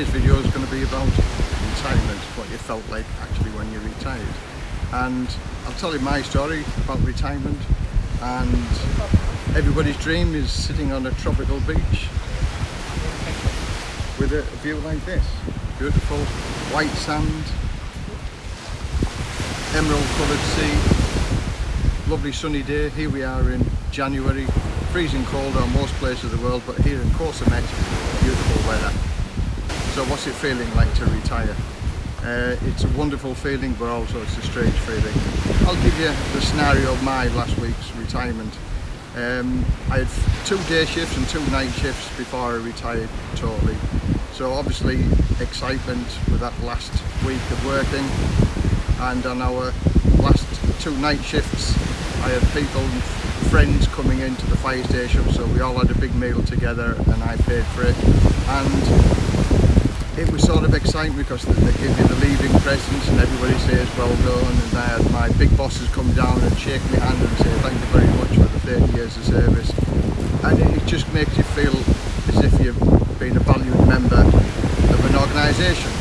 today's video is going to be about retirement, what you felt like actually when you retired. And I'll tell you my story about retirement and everybody's dream is sitting on a tropical beach with a view like this. Beautiful white sand, emerald coloured sea, lovely sunny day. Here we are in January, freezing cold on most places of the world, but here in Koh Samet, beautiful weather. So what's it feeling like to retire? Uh, it's a wonderful feeling, but also it's a strange feeling. I'll give you the scenario of my last week's retirement. Um, I had two day shifts and two night shifts before I retired totally. So obviously excitement with that last week of working and on our last two night shifts I had people and friends coming into the fire station so we all had a big meal together and I paid for it and it was sort of exciting because they give you the leaving presents and everybody says well done and I had my big bosses come down and shake my hand and say thank you very much for the 30 years of service. And it just makes you feel as if you've been a valued member of an organisation.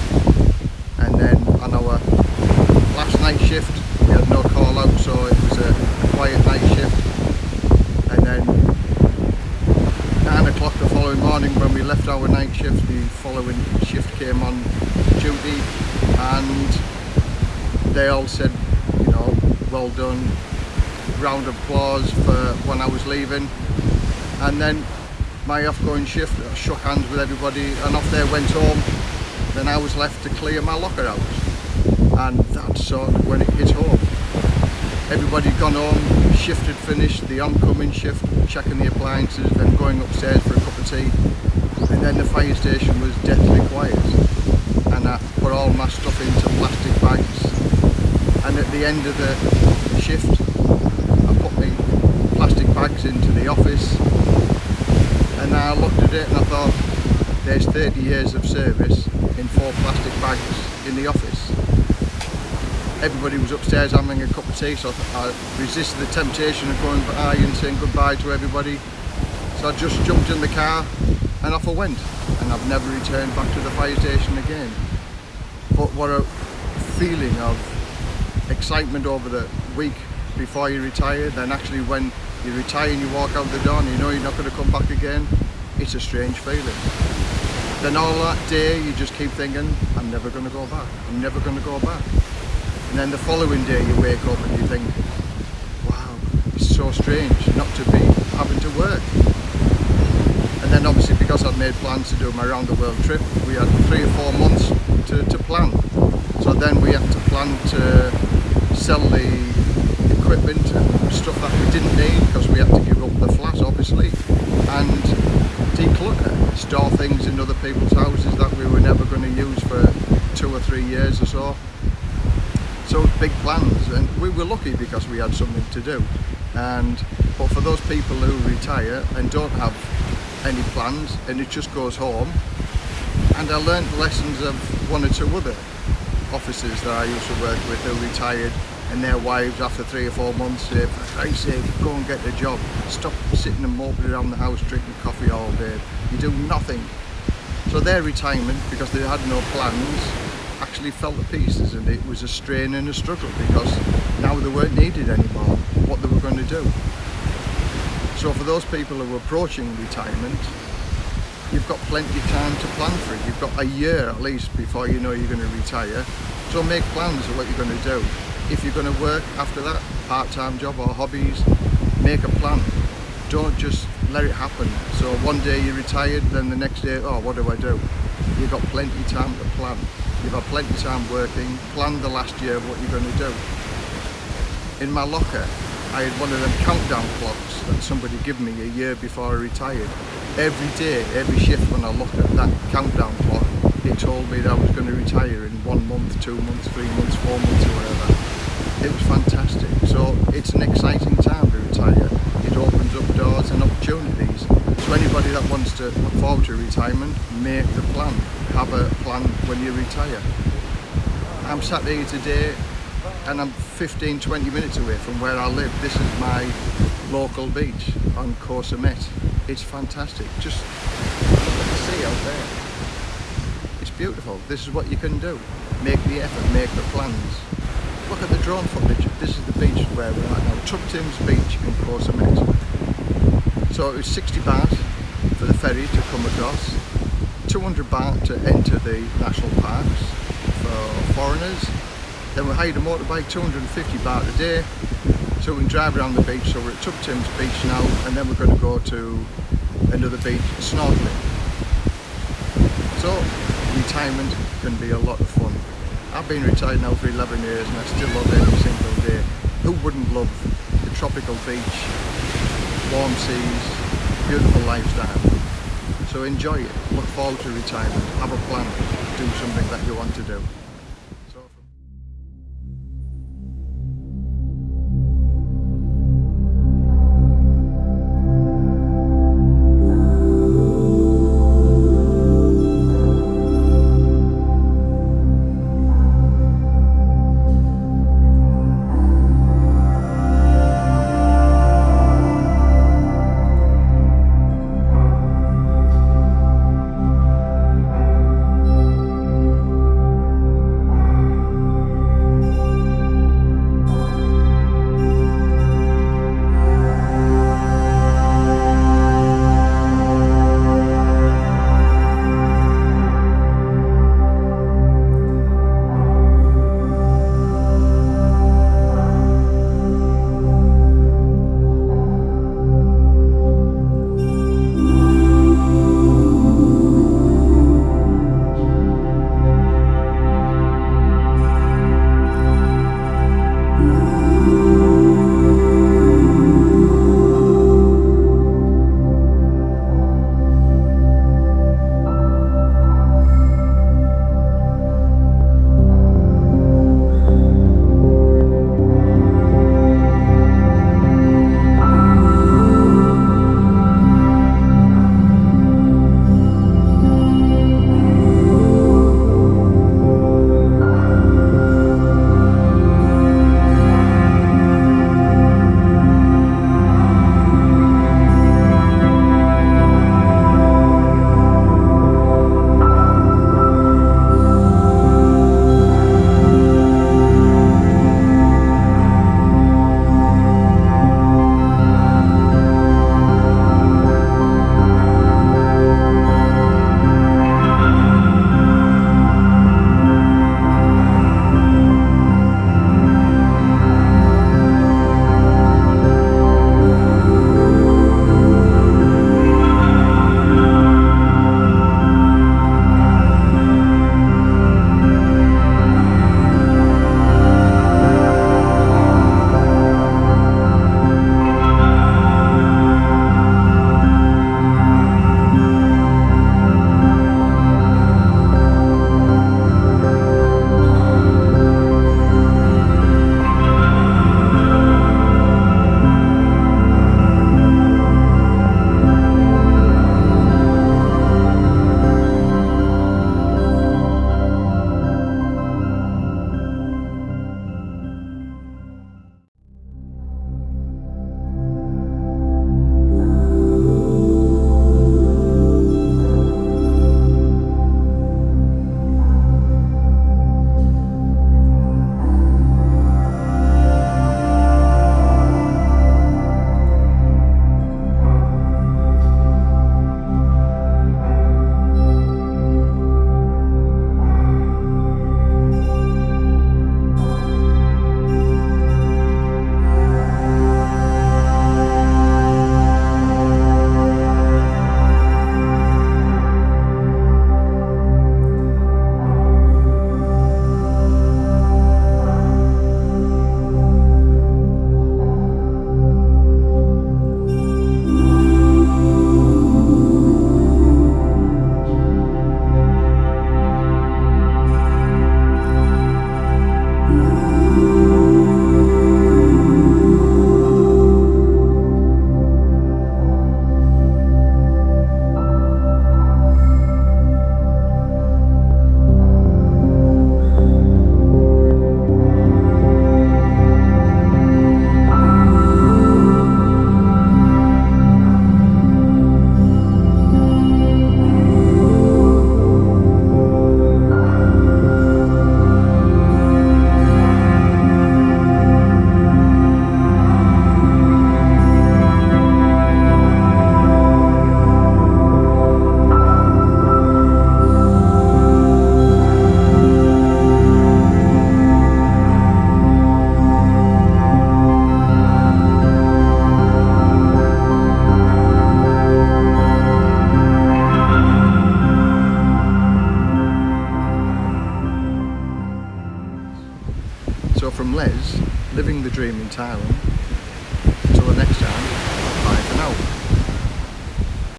And then on our uh, last night shift we had no call out so it was a quiet night shift. And then 9 o'clock the following morning when we left our night shift the following shift came on duty and they all said you know well done. Round of applause for when I was leaving. And then my off-going shift I shook hands with everybody and off they went home. Then I was left to clear my locker out. And that's sort of when it hit home everybody gone home, shift had finished, the oncoming shift, checking the appliances, then going upstairs for a cup of tea. And then the fire station was deathly quiet. And I put all my stuff into plastic bags. And at the end of the shift, I put my plastic bags into the office. And I looked at it and I thought, there's 30 years of service in four plastic bags in the office everybody was upstairs having a cup of tea so I resisted the temptation of going by and saying goodbye to everybody. So I just jumped in the car and off I went. And I've never returned back to the fire station again. But what a feeling of excitement over the week before you retire. Then actually when you retire and you walk out the door and you know you're not going to come back again it's a strange feeling. Then all that day you just keep thinking I'm never going to go back. I'm never going to go back and then the following day you wake up and you think wow it's so strange not to be having to work. And then obviously because I'd made plans to do my round the world trip we had three or four months to, to plan. So then we had to plan to sell the equipment and stuff that we didn't need because we had to give up the flat obviously and declutter store things in other people's houses that we were never going to use for two or three years or so so big plans and we were lucky because we had something to do. And but for those people who retire and don't have any plans and it just goes home and I learned lessons of one or two other officers that I used to work with who retired and their wives after three or four months say for Christ's sake go and get a job. Stop sitting and moping around the house drinking coffee all day. You do nothing. So their retirement because they had no plans actually fell to pieces and it was a strain and a struggle because now they weren't needed anymore what they were going to do. So for those people who are approaching retirement you've got plenty of time to plan for it. You've got a year at least before you know you're going to retire so make plans of what you're going to do. If you're going to work after that part-time job or hobbies make a plan. Don't just let it happen. So one day you're retired then the next day oh what do I do? You've got plenty of time to plan You've had plenty of time working, planned the last year of what you're going to do. In my locker, I had one of them countdown clocks that somebody gave me a year before I retired. Every day, every shift when I looked at that countdown clock, it told me that I was going to retire in one month, two months, three months, four months or whatever. It was fantastic. So it's an exciting time to retire. It opens up doors and opportunities. So anybody that wants to look forward to retirement, make the plan. Have a plan when you retire. I'm sat here today and I'm 15-20 minutes away from where I live. This is my local beach on Koh Samet. It's fantastic. Just look at the sea out there. It's beautiful. This is what you can do. Make the effort, make the plans. Look at the drone footage. This is the beach where we're at now. Tubtim's Beach in Koh Samet. So it was 60 baht for the ferry to come across, 200 baht to enter the national parks for foreigners. Then we hired a motorbike, 250 baht a day, so we can drive around the beach. So we're at Tubtim's Beach now, and then we're going to go to another beach snorkeling. So retirement can be a lot of fun. I've been retired now for 11 years and I still love every single day. Who wouldn't love the tropical beach, warm seas, beautiful lifestyle. So enjoy it, look forward to retirement, have a plan, do something that you want to do.